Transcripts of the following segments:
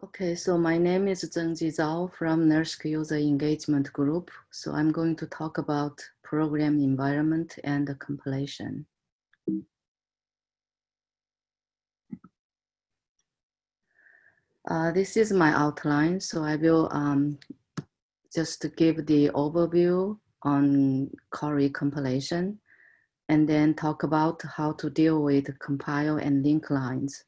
Okay, so my name is Zhengji Zhao from NERSC User Engagement Group. So I'm going to talk about program environment and compilation. Uh, this is my outline, so I will um, just give the overview on Cori compilation and then talk about how to deal with compile and link lines.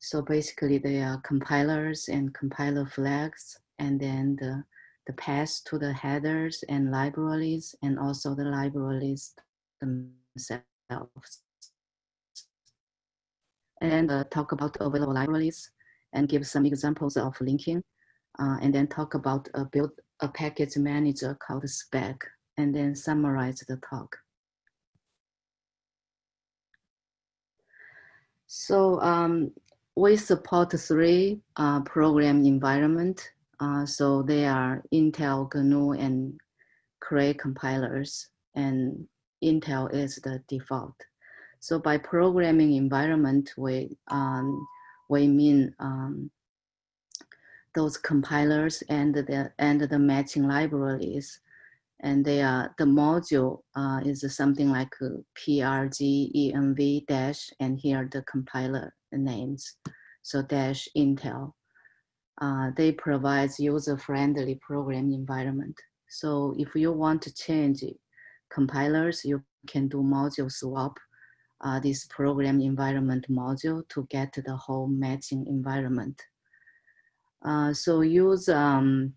So basically they are compilers and compiler flags and then the, the path to the headers and libraries and also the libraries themselves. And uh, talk about available libraries and give some examples of linking uh, and then talk about a build a package manager called Spack and then summarize the talk. So um, we support three uh, program environment. Uh, so they are Intel, GNU, and Cray compilers, and Intel is the default. So by programming environment, we, um, we mean um, those compilers and the, and the matching libraries. And they are, the module uh, is something like PRG env dash, and here the compiler names. So dash Intel. Uh, they provide user-friendly program environment. So if you want to change compilers, you can do module swap uh, this program environment module to get the whole matching environment. Uh, so use, um,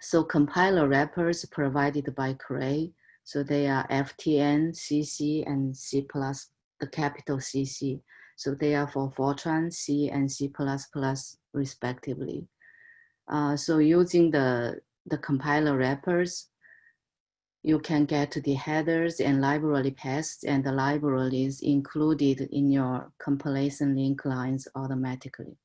so compiler wrappers provided by Cray. So they are FTN, CC, and C++, plus the capital CC. So they are for Fortran, C, and C++ respectively. Uh, so using the, the compiler wrappers, you can get the headers and library paths and the libraries included in your compilation link lines automatically.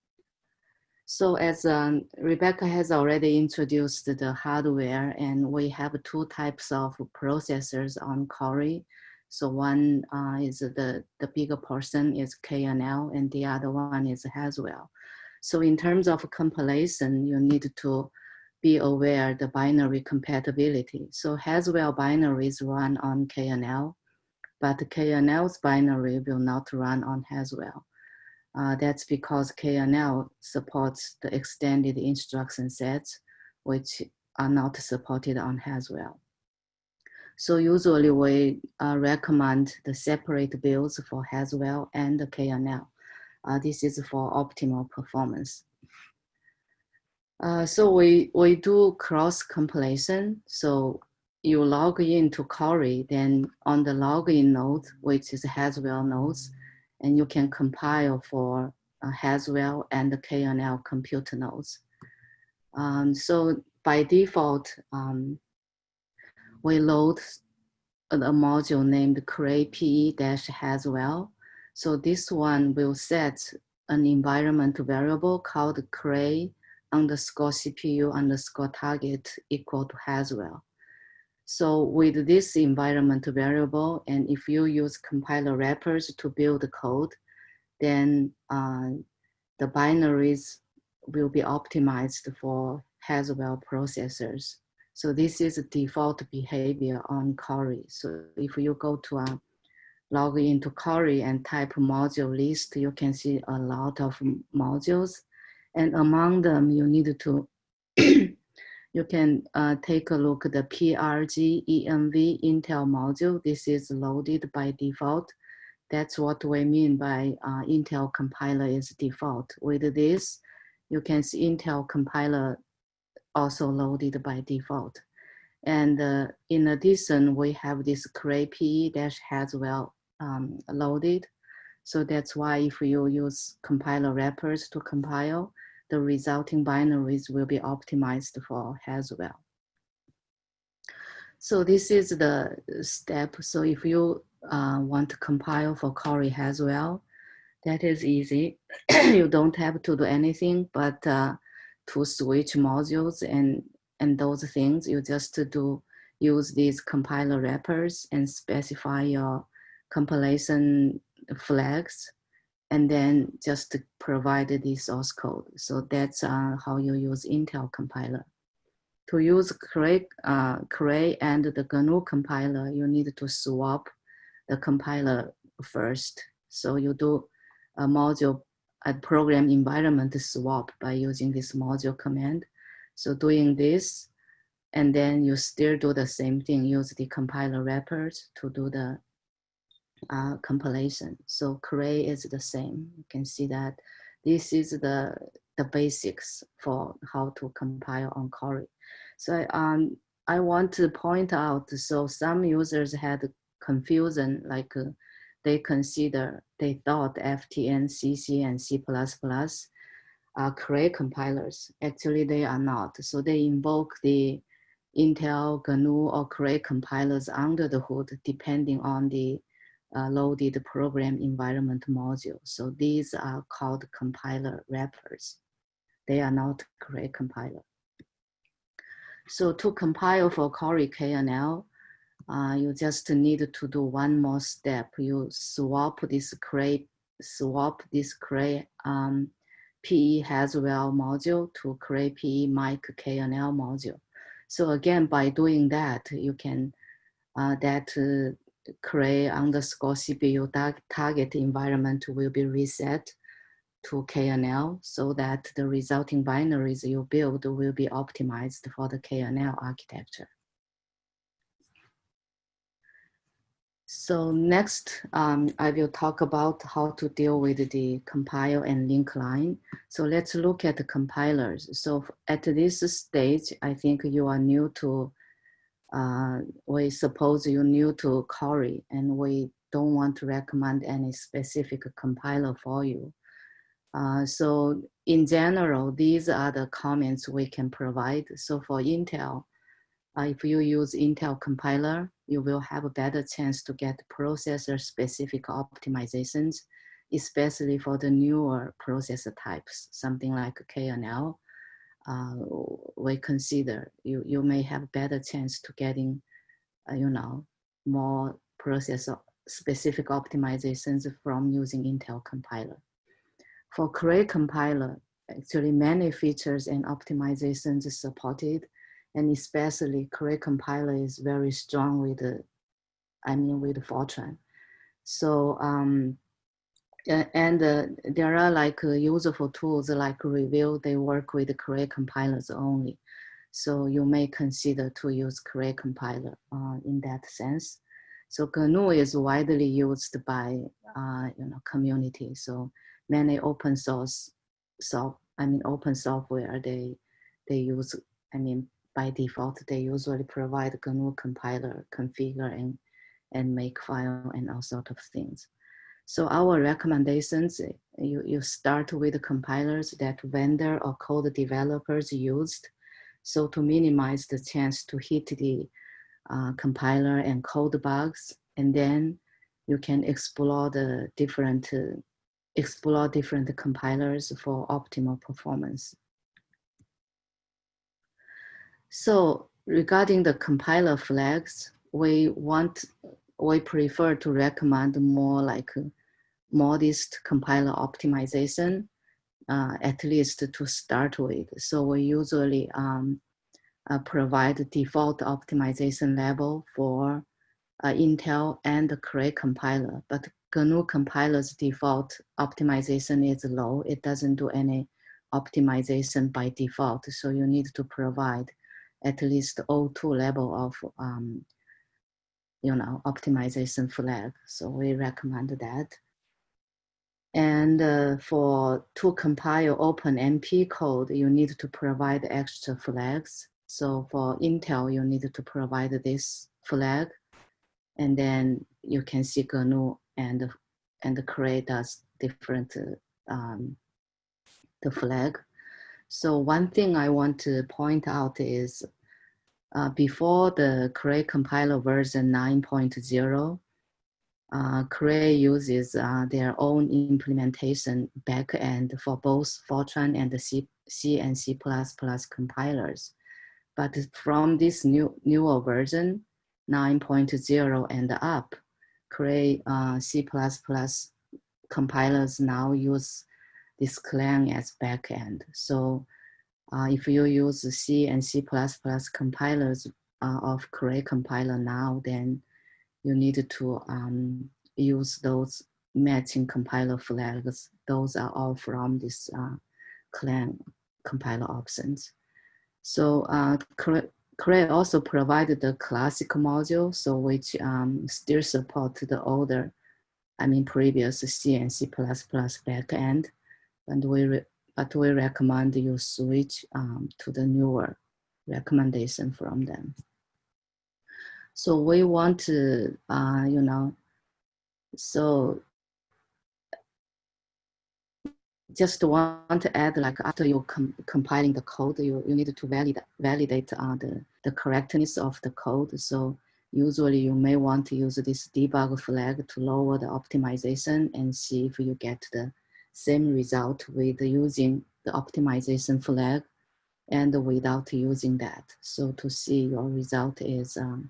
So as um, Rebecca has already introduced the hardware and we have two types of processors on Cori. So one uh, is the, the bigger portion is KNL and the other one is Haswell. So in terms of compilation, you need to be aware the binary compatibility. So Haswell binaries run on KNL, but KNL's binary will not run on Haswell. Uh, that's because KNL supports the extended instruction sets, which are not supported on Haswell. So usually we uh, recommend the separate builds for Haswell and KNL. Uh, this is for optimal performance. Uh, so we, we do cross compilation. So you log in to Cori, then on the login node, which is Haswell nodes, and you can compile for uh, Haswell and the KNL computer nodes. Um, so by default, um, we load a module named cray-pe-haswell. So this one will set an environment variable called cray underscore CPU underscore target equal to Haswell. So with this environment variable, and if you use compiler wrappers to build the code, then uh, the binaries will be optimized for Haswell processors. So this is default behavior on Cori. So if you go to a log into Cori and type module list, you can see a lot of modules. And among them, you need to, you can uh, take a look at the PRG ENV Intel module. This is loaded by default. That's what we mean by uh, Intel compiler is default. With this, you can see Intel compiler also loaded by default. And uh, in addition, we have this cray-pe dash Haswell um, loaded. So that's why if you use compiler wrappers to compile, the resulting binaries will be optimized for Haswell. So this is the step. So if you uh, want to compile for Cori Haswell, that is easy. you don't have to do anything but uh, to switch modules and, and those things. You just do use these compiler wrappers and specify your compilation flags and then just provide the source code. So that's uh, how you use Intel compiler. To use Cray, uh, Cray and the GNU compiler, you need to swap the compiler first. So you do a module, a program environment swap by using this module command. So doing this, and then you still do the same thing, use the compiler wrappers to do the uh, compilation. So Cray is the same. You can see that this is the, the basics for how to compile on Cori. So um, I want to point out, so some users had confusion, like uh, they consider, they thought FTN, CC, and C++ are Cray compilers. Actually, they are not. So they invoke the Intel, GNU, or Cray compilers under the hood, depending on the uh, loaded program environment module. So these are called compiler wrappers. They are not Cray compiler. So to compile for Cori KNL, uh, you just need to do one more step. You swap this Cray, swap this Cray um, PE Haswell module to Cray PE mic KNL module. So again, by doing that, you can, uh, that uh, Cray underscore CPU target environment will be reset to KNL so that the resulting binaries you build will be optimized for the KNL architecture. So next, um, I will talk about how to deal with the compile and link line. So let's look at the compilers. So at this stage, I think you are new to uh, we suppose you're new to Cori and we don't want to recommend any specific compiler for you. Uh, so in general, these are the comments we can provide. So for Intel, uh, if you use Intel compiler, you will have a better chance to get processor specific optimizations, especially for the newer processor types, something like KNL uh, we consider you, you may have better chance to getting, uh, you know, more processor specific optimizations from using Intel compiler. For Cray compiler, actually many features and optimizations supported, and especially Cray compiler is very strong with, the, I mean, with Fortran. So um, and uh, there are like uh, useful tools like Reveal, they work with the Cray compilers only. So you may consider to use Cray compiler uh, in that sense. So GNU is widely used by uh, you know community. So many open source, so I mean open software they they use. I mean by default they usually provide GNU compiler, configure and and make file and all sort of things. So our recommendations, you, you start with the compilers that vendor or code developers used. So to minimize the chance to hit the uh, compiler and code bugs, and then you can explore the different, uh, explore different compilers for optimal performance. So regarding the compiler flags, we want, we prefer to recommend more like modest compiler optimization, uh, at least to start with. So we usually um, uh, provide default optimization level for uh, Intel and the Cray compiler, but GNU compiler's default optimization is low. It doesn't do any optimization by default. So you need to provide at least O2 level of um, you know, optimization flag. So we recommend that. And uh, for to compile OpenMP code, you need to provide extra flags. So for Intel, you need to provide this flag, and then you can see GNU and and Cray does different um, the flag. So one thing I want to point out is uh, before the Cray compiler version 9.0, uh, Cray uses uh, their own implementation backend for both Fortran and the C, C and C++ compilers. But from this new newer version, 9.0 and up, Cray uh, C++ compilers now use this Clang as backend. So uh, if you use C and C++ compilers uh, of Cray compiler now, then you need to um, use those matching compiler flags. Those are all from this uh, Clang compiler options. So uh, Cray also provided the classic module, so which um, still support the older, I mean previous C and C++ backend, and we but we recommend you switch um, to the newer recommendation from them. So we want to, uh, you know, so just want to add like after you com compiling the code, you, you need to validate, validate uh, the, the correctness of the code. So usually you may want to use this debug flag to lower the optimization and see if you get the same result with using the optimization flag and without using that. So to see your result is um,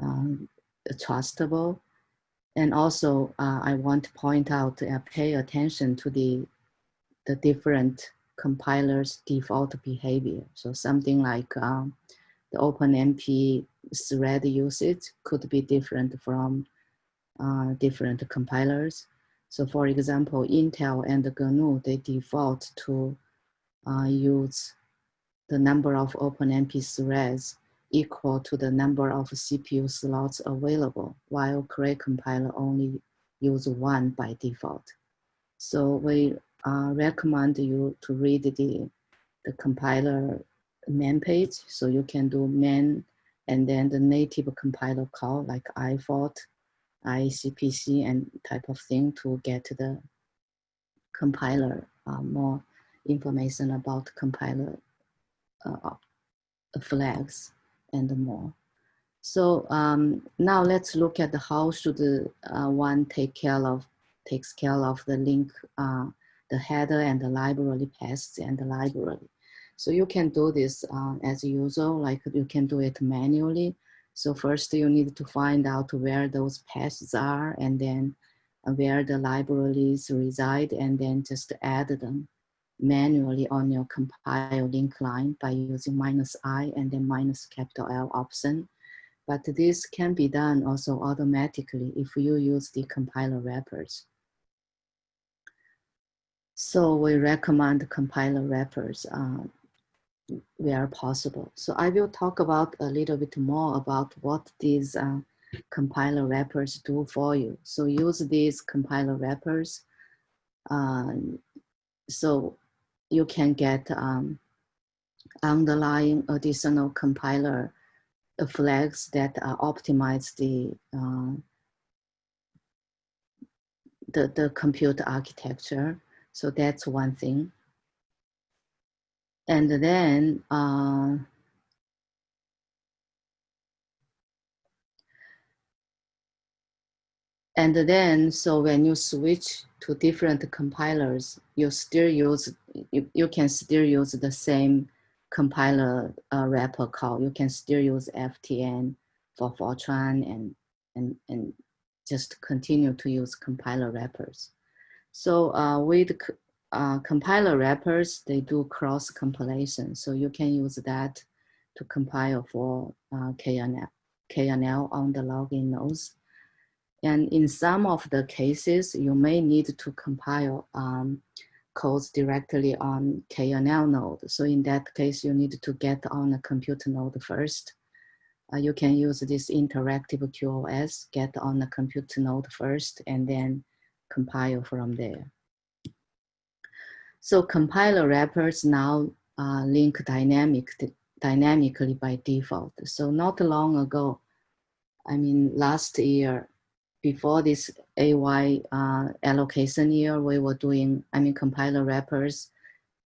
um, trustable and also, uh, I want to point out, uh, pay attention to the, the different compilers' default behavior. So something like um, the OpenMP thread usage could be different from uh, different compilers. So for example, Intel and GNU, they default to uh, use the number of OpenMP threads equal to the number of CPU slots available, while Cray compiler only use one by default. So we uh, recommend you to read the, the compiler man page. So you can do man and then the native compiler call like ifort, ICPC and type of thing to get the compiler uh, more information about compiler uh, flags and more. So um, now let's look at how should uh, one take care of takes care of the link, uh, the header and the library paths and the library. So you can do this uh, as usual, like you can do it manually. So first you need to find out where those paths are and then where the libraries reside and then just add them manually on your compile link line by using minus i and then minus capital L option. But this can be done also automatically if you use the compiler wrappers. So we recommend compiler wrappers uh, where possible. So I will talk about a little bit more about what these uh, compiler wrappers do for you. So use these compiler wrappers. Uh, so you can get um, underlying additional compiler flags that uh, optimize the, uh, the, the computer architecture. So that's one thing. And then uh, And then, so when you switch to different compilers, you still use, you, you can still use the same compiler uh, wrapper call. You can still use FTN for Fortran and, and, and just continue to use compiler wrappers. So uh, with uh, compiler wrappers, they do cross compilation. So you can use that to compile for uh, KNL, KNL on the login nodes. And in some of the cases, you may need to compile um, codes directly on KNL node. So in that case, you need to get on a computer node first. Uh, you can use this interactive QoS, get on a computer node first, and then compile from there. So compiler wrappers now uh, link dynamic, dynamically by default. So not long ago, I mean, last year, before this AY uh, allocation year, we were doing, I mean, compiler wrappers.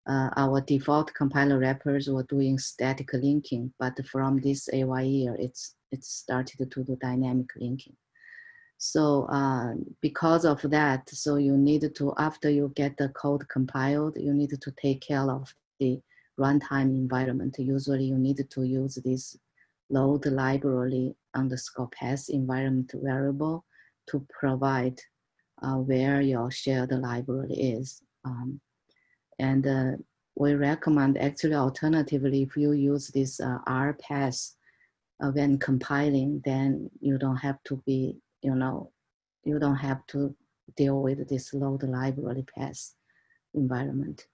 Uh, our default compiler wrappers were doing static linking, but from this AY year, it's it started to do dynamic linking. So uh, because of that, so you need to, after you get the code compiled, you need to take care of the runtime environment. Usually you need to use this load library underscore path environment variable to provide uh, where your shared library is. Um, and uh, we recommend actually alternatively, if you use this uh, RPath uh, when compiling, then you don't have to be, you know, you don't have to deal with this load library path environment.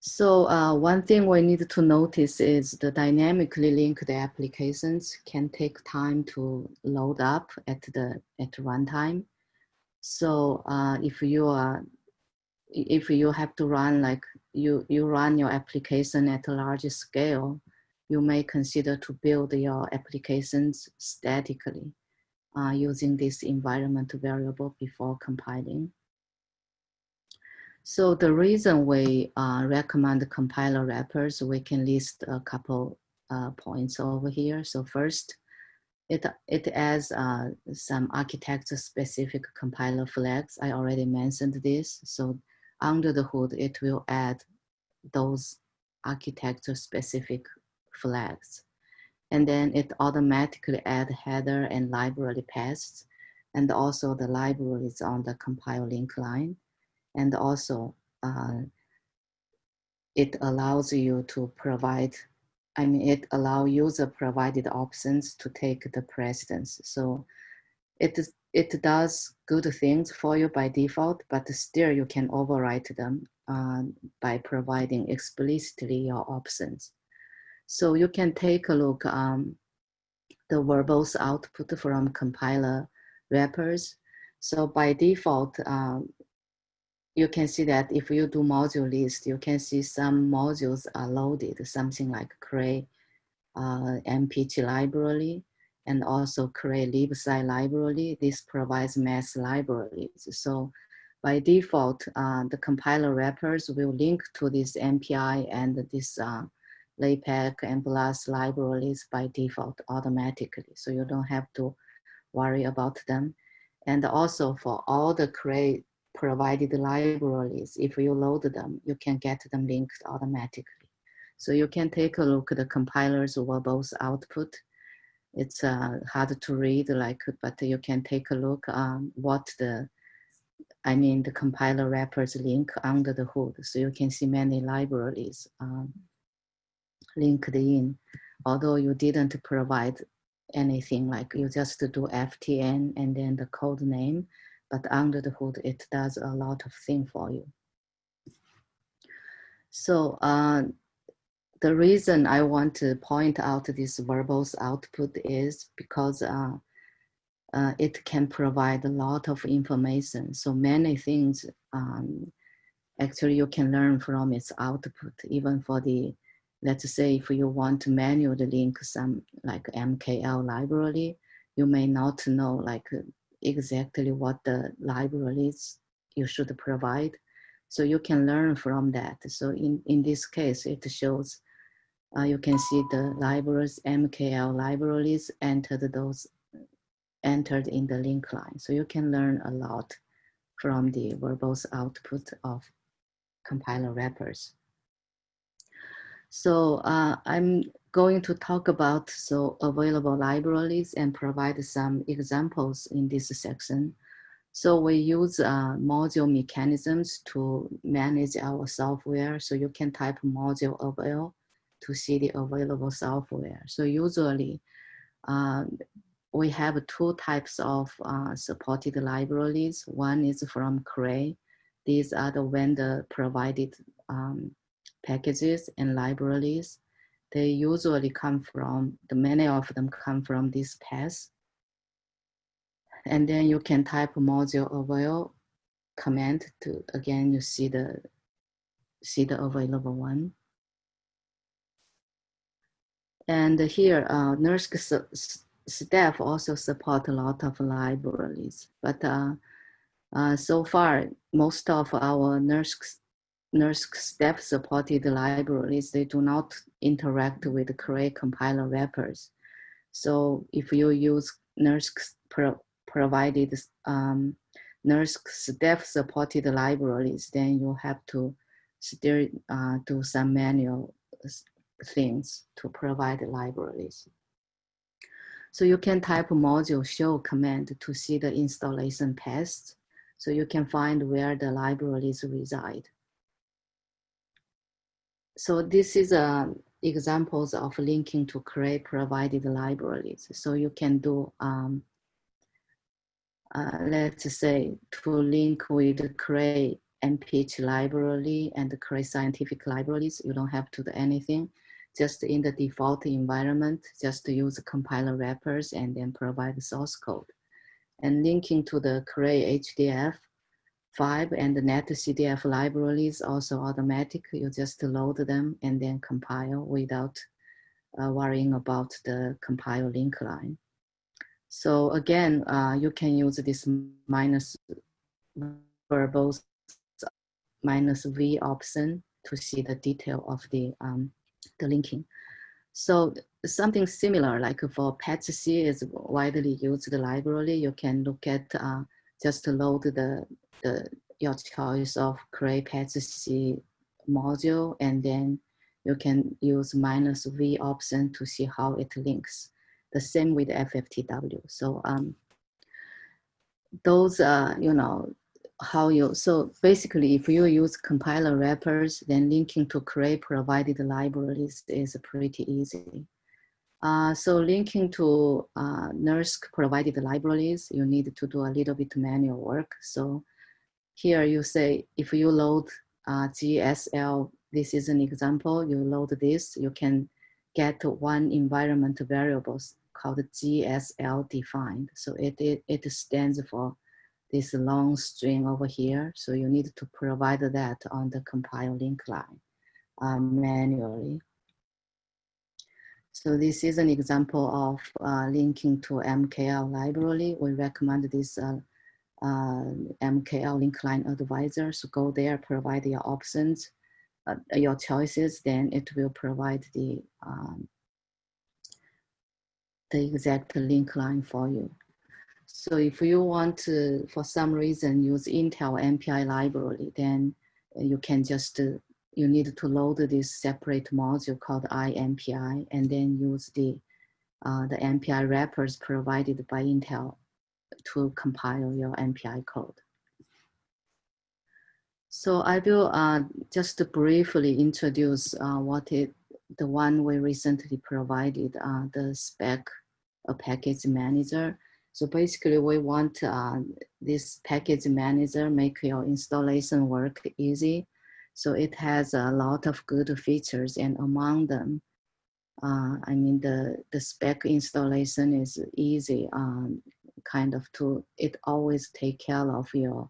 So uh, one thing we need to notice is the dynamically linked applications can take time to load up at the at runtime. So uh, if you are if you have to run like you you run your application at a large scale, you may consider to build your applications statically uh, using this environment variable before compiling. So the reason we uh, recommend compiler wrappers, we can list a couple uh, points over here. So first, it, it adds uh, some architecture specific compiler flags. I already mentioned this. So under the hood, it will add those architecture specific flags. And then it automatically add header and library paths and also the libraries on the compile link line and also uh, it allows you to provide, I mean, it allow user provided options to take the precedence. So it, it does good things for you by default, but still you can overwrite them uh, by providing explicitly your options. So you can take a look um, the verbose output from compiler wrappers. So by default, um, you can see that if you do module list, you can see some modules are loaded, something like Cray uh, MPICH library and also Cray libsci library. This provides mass libraries. So by default, uh, the compiler wrappers will link to this MPI and this uh, LAPACK and BLAS libraries by default automatically. So you don't have to worry about them. And also for all the Cray provided libraries, if you load them, you can get them linked automatically. So you can take a look at the compiler's verbose output. It's uh, hard to read, like, but you can take a look on what the, I mean, the compiler wrappers link under the hood. So you can see many libraries um, linked in, although you didn't provide anything like you just do FTN and then the code name but under the hood, it does a lot of things for you. So uh, the reason I want to point out this verbose output is because uh, uh, it can provide a lot of information. So many things um, actually you can learn from its output, even for the, let's say if you want to manually link some like MKL library, you may not know like exactly what the libraries you should provide. So you can learn from that. So in, in this case, it shows uh, you can see the libraries, MKL libraries entered those entered in the link line. So you can learn a lot from the verbose output of compiler wrappers. So uh, I'm going to talk about so available libraries and provide some examples in this section. So we use uh, module mechanisms to manage our software. So you can type module avail to see the available software. So usually uh, we have two types of uh, supported libraries. One is from Cray. These are the vendor provided um, packages and libraries they usually come from, the many of them come from this path. And then you can type module avail command to, again, you see the, see the available one. And here, uh, NERSC staff also support a lot of libraries, but uh, uh, so far, most of our NERSC NERSC staff supported libraries, they do not interact with Cray compiler wrappers. So if you use NERSC pro provided um, NERSC staff supported libraries, then you have to still uh, do some manual things to provide libraries. So you can type module show command to see the installation paths. So you can find where the libraries reside. So this is uh, examples of linking to Cray provided libraries. So you can do, um, uh, let's say, to link with Cray MPICH library and the Cray scientific libraries. You don't have to do anything. Just in the default environment, just to use compiler wrappers and then provide the source code. And linking to the Cray HDF 5 and the NetCDF libraries also automatic. You just load them and then compile without uh, worrying about the compile link line. So again, uh, you can use this minus verbose minus V option to see the detail of the, um, the linking. So something similar like for PETSc is widely used library, you can look at uh, just load the, the your choice of create module and then you can use minus V option to see how it links. The same with FFTW. So um, those are, you know, how you, so basically if you use compiler wrappers, then linking to Cray provided libraries is pretty easy. Uh, so linking to uh, NERSC provided libraries, you need to do a little bit manual work. So here you say, if you load uh, GSL, this is an example, you load this, you can get one environment variables called GSL defined. So it, it, it stands for this long string over here. So you need to provide that on the compile link line um, manually. So this is an example of uh, linking to MKL library. We recommend this uh, uh, MKL link line advisor. So go there, provide your options, uh, your choices, then it will provide the, um, the exact link line for you. So if you want to, for some reason, use Intel MPI library, then you can just, uh, you need to load this separate module called IMPI and then use the, uh, the MPI wrappers provided by Intel to compile your MPI code. So I will uh, just briefly introduce uh, what it, the one we recently provided, uh, the Spack a package manager. So basically we want uh, this package manager make your installation work easy. So it has a lot of good features and among them, uh, I mean, the, the Spack installation is easy, um, kind of to, it always take care of your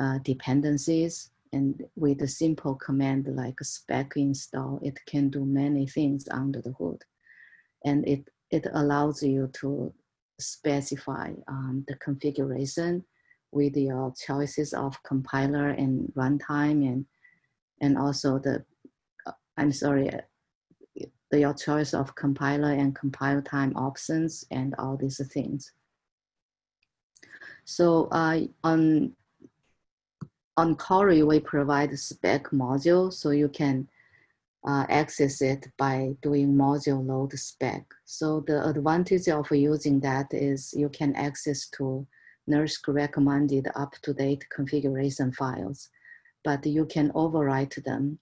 uh, dependencies. And with a simple command like Spack install, it can do many things under the hood. And it, it allows you to specify um, the configuration with your choices of compiler and runtime and and also the uh, I'm sorry uh, the, your choice of compiler and compile time options and all these things. So uh, on on Cori we provide Spack module so you can uh, access it by doing module load Spack. So the advantage of using that is you can access to NERSC recommended up-to-date configuration files, but you can overwrite them,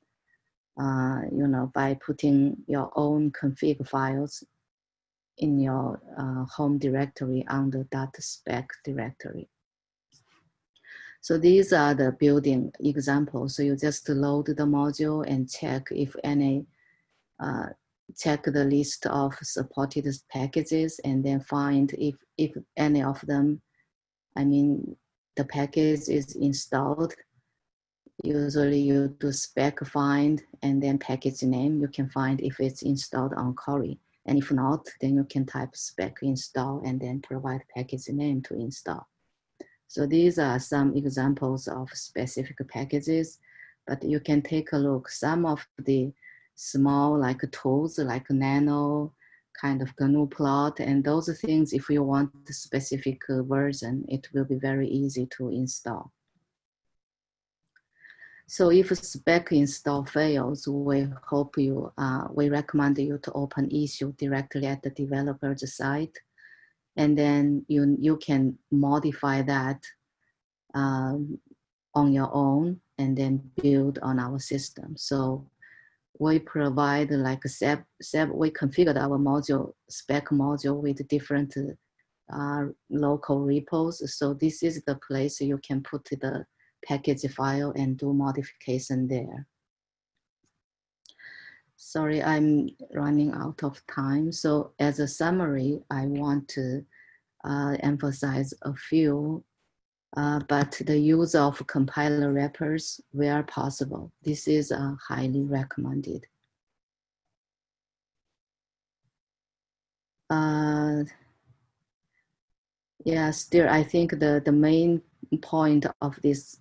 uh, you know, by putting your own config files in your uh, home directory under that Spack directory. So these are the building examples. So you just load the module and check if any, uh, check the list of supported packages and then find if, if any of them, I mean, the package is installed. Usually you do Spack find and then package name. You can find if it's installed on Cori. And if not, then you can type Spack install and then provide package name to install. So these are some examples of specific packages, but you can take a look. Some of the small like tools like Nano, kind of GNU plot and those things, if you want the specific version, it will be very easy to install. So if Spack install fails, we hope you, uh, we recommend you to open issue directly at the developer's site. And then you, you can modify that um, on your own and then build on our system. So we provide like a SEP we configured our module, Spack module with different uh, local repos. So this is the place you can put the package file and do modification there. Sorry, I'm running out of time. So as a summary, I want to uh, emphasize a few, uh, but the use of compiler wrappers where possible. This is uh, highly recommended. Uh, yeah, still, I think the, the main point of this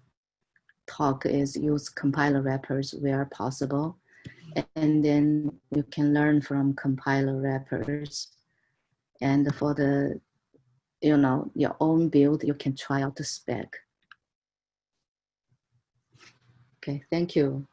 talk is use compiler wrappers where possible. And then you can learn from compiler wrappers. And for the, you know, your own build, you can try out the Spack. Okay, thank you.